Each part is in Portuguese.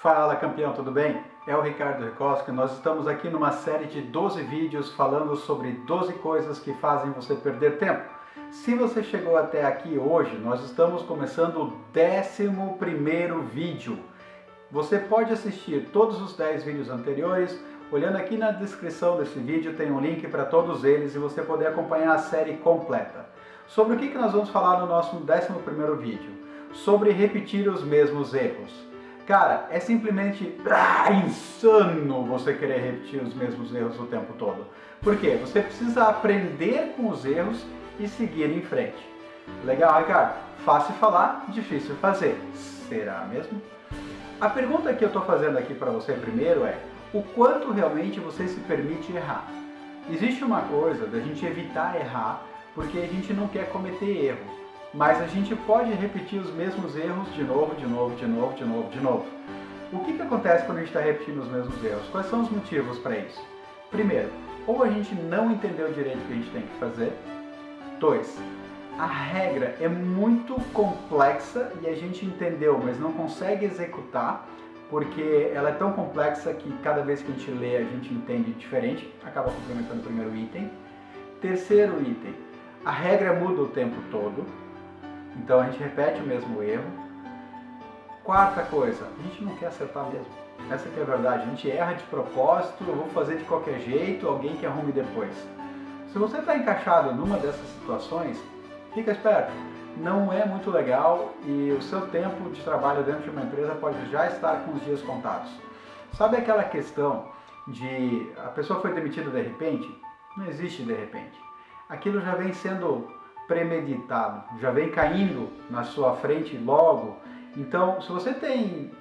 Fala campeão, tudo bem? É o Ricardo Rikoski, nós estamos aqui numa série de 12 vídeos falando sobre 12 coisas que fazem você perder tempo. Se você chegou até aqui hoje, nós estamos começando o 11º vídeo. Você pode assistir todos os 10 vídeos anteriores, olhando aqui na descrição desse vídeo tem um link para todos eles e você poder acompanhar a série completa. Sobre o que nós vamos falar no nosso 11º vídeo? Sobre repetir os mesmos erros. Cara, é simplesmente ah, insano você querer repetir os mesmos erros o tempo todo. Por quê? Você precisa aprender com os erros e seguir em frente. Legal, Ricardo? Fácil falar, difícil fazer. Será mesmo? A pergunta que eu estou fazendo aqui para você primeiro é o quanto realmente você se permite errar? Existe uma coisa da gente evitar errar porque a gente não quer cometer erro mas a gente pode repetir os mesmos erros de novo, de novo, de novo, de novo, de novo. O que, que acontece quando a gente está repetindo os mesmos erros? Quais são os motivos para isso? Primeiro, ou a gente não entendeu direito o que a gente tem que fazer. Dois, a regra é muito complexa e a gente entendeu, mas não consegue executar porque ela é tão complexa que cada vez que a gente lê a gente entende diferente, acaba complementando o primeiro item. Terceiro item, a regra muda o tempo todo, então a gente repete o mesmo erro. Quarta coisa, a gente não quer acertar mesmo. Essa que é a verdade, a gente erra de propósito, eu vou fazer de qualquer jeito, alguém que arrume depois. Se você está encaixado numa dessas situações, fica esperto. Não é muito legal e o seu tempo de trabalho dentro de uma empresa pode já estar com os dias contados. Sabe aquela questão de a pessoa foi demitida de repente? Não existe de repente. Aquilo já vem sendo premeditado, já vem caindo na sua frente logo. Então, se você tem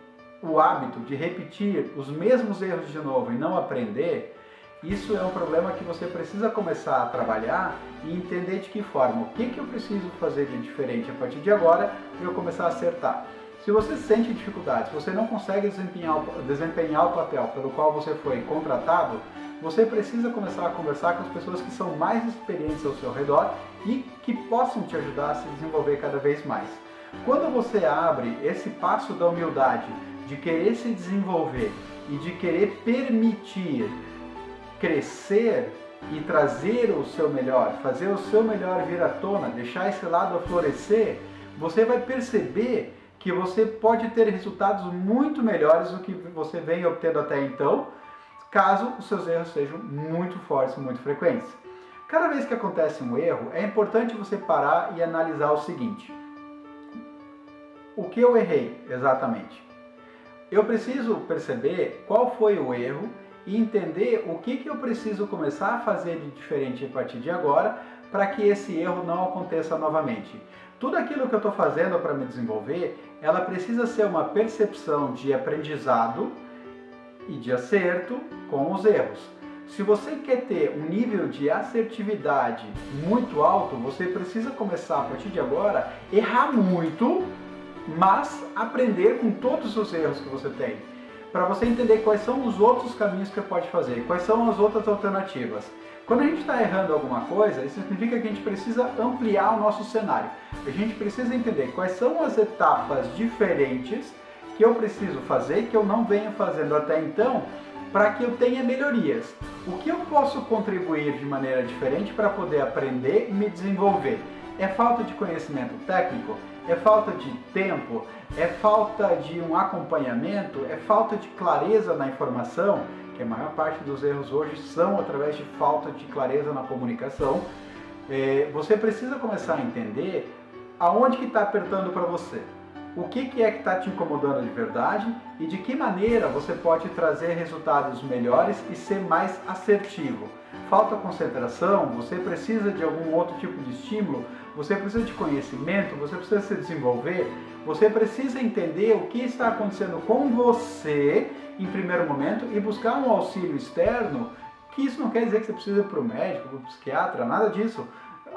o hábito de repetir os mesmos erros de novo e não aprender, isso é um problema que você precisa começar a trabalhar e entender de que forma, o que, que eu preciso fazer de diferente a partir de agora para eu começar a acertar. Se você sente dificuldades, se você não consegue desempenhar, desempenhar o papel pelo qual você foi contratado, você precisa começar a conversar com as pessoas que são mais experientes ao seu redor e que possam te ajudar a se desenvolver cada vez mais. Quando você abre esse passo da humildade, de querer se desenvolver e de querer permitir crescer e trazer o seu melhor, fazer o seu melhor vir à tona, deixar esse lado florescer, você vai perceber que você pode ter resultados muito melhores do que você vem obtendo até então, caso os seus erros sejam muito fortes, muito frequentes. Cada vez que acontece um erro, é importante você parar e analisar o seguinte. O que eu errei exatamente? Eu preciso perceber qual foi o erro e entender o que, que eu preciso começar a fazer de diferente a partir de agora para que esse erro não aconteça novamente. Tudo aquilo que eu estou fazendo para me desenvolver, ela precisa ser uma percepção de aprendizado e de acerto com os erros. Se você quer ter um nível de assertividade muito alto, você precisa começar a partir de agora errar muito, mas aprender com todos os erros que você tem. Para você entender quais são os outros caminhos que você pode fazer, quais são as outras alternativas. Quando a gente está errando alguma coisa, isso significa que a gente precisa ampliar o nosso cenário. A gente precisa entender quais são as etapas diferentes que eu preciso fazer, que eu não venho fazendo até então, para que eu tenha melhorias. O que eu posso contribuir de maneira diferente para poder aprender e me desenvolver? É falta de conhecimento técnico? É falta de tempo? É falta de um acompanhamento? É falta de clareza na informação? Que a maior parte dos erros hoje são através de falta de clareza na comunicação. É, você precisa começar a entender aonde que está apertando para você o que, é que está te incomodando de verdade e de que maneira você pode trazer resultados melhores e ser mais assertivo. Falta concentração, você precisa de algum outro tipo de estímulo, você precisa de conhecimento, você precisa se desenvolver, você precisa entender o que está acontecendo com você em primeiro momento e buscar um auxílio externo, que isso não quer dizer que você precisa ir para o médico, para o psiquiatra, nada disso.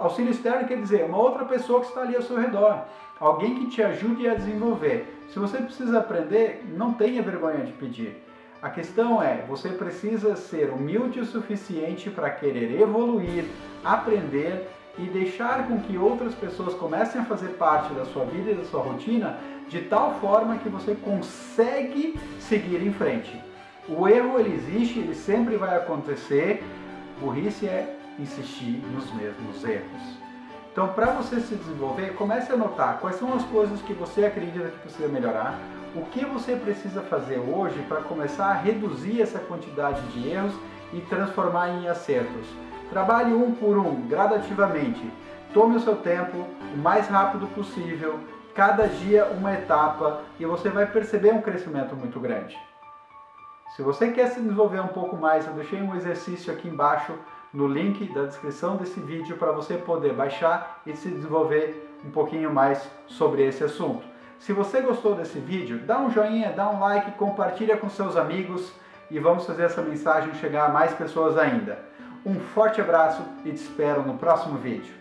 Auxílio externo quer dizer uma outra pessoa que está ali ao seu redor, alguém que te ajude a desenvolver. Se você precisa aprender, não tenha vergonha de pedir. A questão é, você precisa ser humilde o suficiente para querer evoluir, aprender e deixar com que outras pessoas comecem a fazer parte da sua vida e da sua rotina de tal forma que você consegue seguir em frente. O erro ele existe, ele sempre vai acontecer. Burrice é insistir nos mesmos erros. Então, para você se desenvolver, comece a notar quais são as coisas que você acredita que precisa melhorar, o que você precisa fazer hoje para começar a reduzir essa quantidade de erros e transformar em acertos. Trabalhe um por um, gradativamente. Tome o seu tempo o mais rápido possível, cada dia uma etapa e você vai perceber um crescimento muito grande. Se você quer se desenvolver um pouco mais, eu deixei um exercício aqui embaixo no link da descrição desse vídeo para você poder baixar e se desenvolver um pouquinho mais sobre esse assunto. Se você gostou desse vídeo, dá um joinha, dá um like, compartilha com seus amigos e vamos fazer essa mensagem chegar a mais pessoas ainda. Um forte abraço e te espero no próximo vídeo.